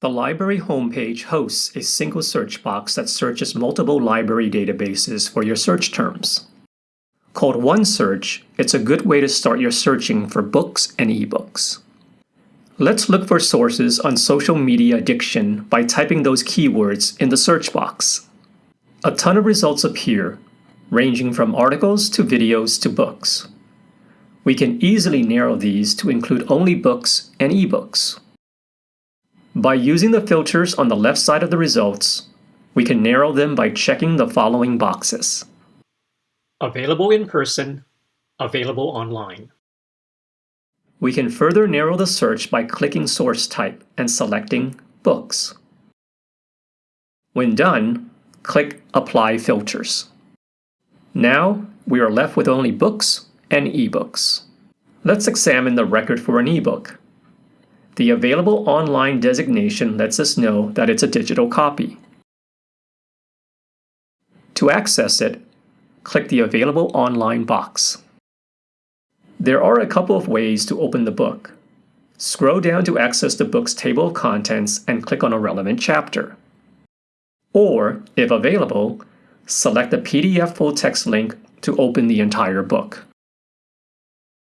The library homepage hosts a single search box that searches multiple library databases for your search terms. Called OneSearch, it's a good way to start your searching for books and ebooks. Let's look for sources on social media addiction by typing those keywords in the search box. A ton of results appear, ranging from articles to videos to books. We can easily narrow these to include only books and ebooks. By using the filters on the left side of the results, we can narrow them by checking the following boxes. Available in person, available online. We can further narrow the search by clicking source type and selecting Books. When done, click Apply Filters. Now, we are left with only books and ebooks. Let's examine the record for an ebook. The available online designation lets us know that it's a digital copy. To access it, click the Available Online box. There are a couple of ways to open the book. Scroll down to access the book's table of contents and click on a relevant chapter. Or, if available, select the PDF full text link to open the entire book.